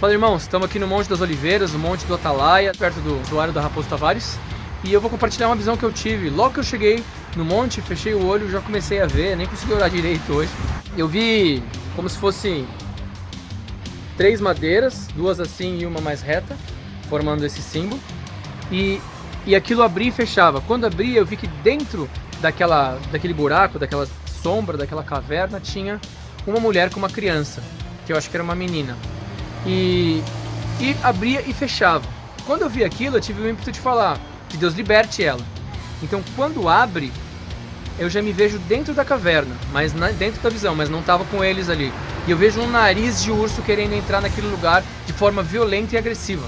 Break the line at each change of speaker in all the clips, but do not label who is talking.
Fala irmãos, estamos aqui no Monte das Oliveiras, no Monte do Atalaia, perto do usuário da Raposo Tavares. E eu vou compartilhar uma visão que eu tive. Logo que eu cheguei no monte, fechei o olho, já comecei a ver, nem consegui orar direito hoje. Eu vi como se fosse três madeiras, duas assim e uma mais reta, formando esse símbolo. E, e aquilo abria e fechava. Quando abria, eu vi que dentro daquela, daquele buraco, daquela sombra, daquela caverna, tinha uma mulher com uma criança, que eu acho que era uma menina e, e abria e fechava. Quando eu vi aquilo, eu tive o ímpeto de falar que Deus liberte ela. Então, quando abre, eu já me vejo dentro da caverna, mas na, dentro da visão, mas não estava com eles ali. E eu vejo um nariz de urso querendo entrar naquele lugar de forma violenta e agressiva.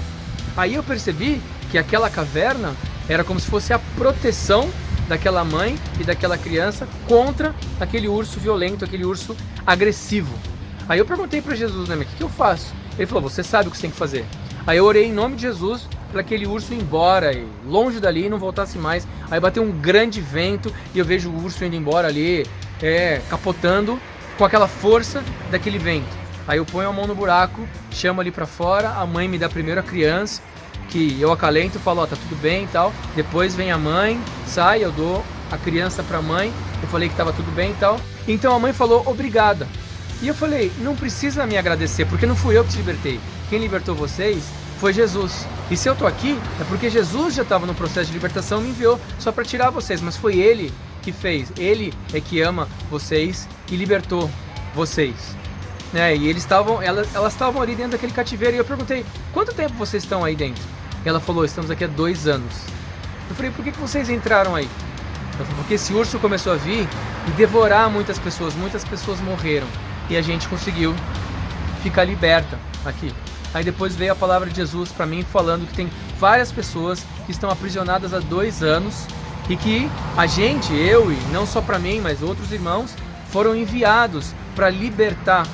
Aí eu percebi que aquela caverna era como se fosse a proteção daquela mãe e daquela criança contra aquele urso violento, aquele urso agressivo. Aí eu perguntei para Jesus, né, o que, que eu faço? Ele falou, você sabe o que você tem que fazer. Aí eu orei em nome de Jesus para aquele urso ir embora, e longe dali, não voltasse mais. Aí bateu um grande vento e eu vejo o urso indo embora ali, é, capotando com aquela força daquele vento. Aí eu ponho a mão no buraco, chamo ali para fora, a mãe me dá primeiro a criança, que eu acalento, falo, ó, tá tudo bem e tal. Depois vem a mãe, sai, eu dou a criança para a mãe, eu falei que tava tudo bem e tal. Então a mãe falou, obrigada. E eu falei, não precisa me agradecer, porque não fui eu que te libertei. Quem libertou vocês foi Jesus. E se eu tô aqui, é porque Jesus já estava no processo de libertação e me enviou só para tirar vocês, mas foi Ele que fez. Ele é que ama vocês e libertou vocês. Né? E eles estavam, elas estavam ali dentro daquele cativeiro e eu perguntei, quanto tempo vocês estão aí dentro? E ela falou, estamos aqui há dois anos. Eu falei, por que, que vocês entraram aí? Ela falou, porque esse urso começou a vir e devorar muitas pessoas, muitas pessoas morreram e a gente conseguiu ficar liberta aqui. Aí depois veio a palavra de Jesus para mim falando que tem várias pessoas que estão aprisionadas há dois anos e que a gente, eu e não só para mim, mas outros irmãos, foram enviados para libertar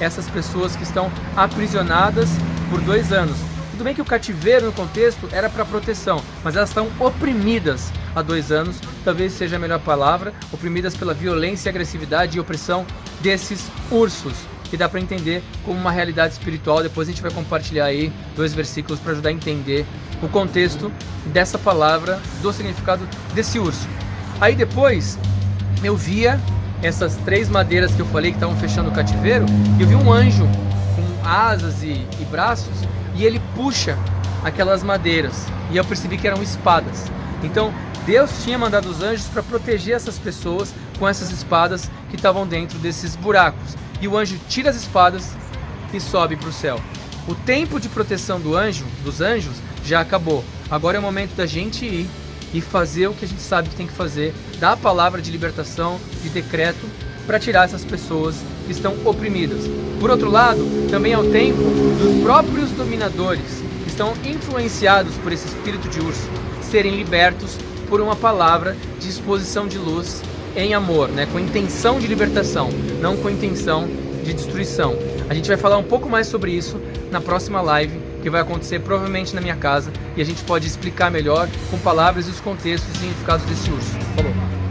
essas pessoas que estão aprisionadas por dois anos. Tudo bem que o cativeiro no contexto era para proteção, mas elas estão oprimidas há dois anos, talvez seja a melhor palavra, oprimidas pela violência, agressividade e opressão desses ursos, que dá para entender como uma realidade espiritual. Depois a gente vai compartilhar aí dois versículos para ajudar a entender o contexto dessa palavra, do significado desse urso. Aí depois eu via essas três madeiras que eu falei que estavam fechando o cativeiro, e eu vi um anjo com asas e, e braços, e ele puxa aquelas madeiras, e eu percebi que eram espadas. Então Deus tinha mandado os anjos para proteger essas pessoas com essas espadas que estavam dentro desses buracos. E o anjo tira as espadas e sobe para o céu. O tempo de proteção do anjo, dos anjos, já acabou. Agora é o momento da gente ir e fazer o que a gente sabe que tem que fazer, dar a palavra de libertação, de decreto, para tirar essas pessoas que estão oprimidas. Por outro lado, também é o tempo dos próprios dominadores, que estão influenciados por esse espírito de urso, serem libertos por uma palavra de exposição de luz em amor, né? com intenção de libertação, não com intenção de destruição. A gente vai falar um pouco mais sobre isso na próxima live, que vai acontecer provavelmente na minha casa, e a gente pode explicar melhor com palavras e os contextos e significados desse urso. Falou!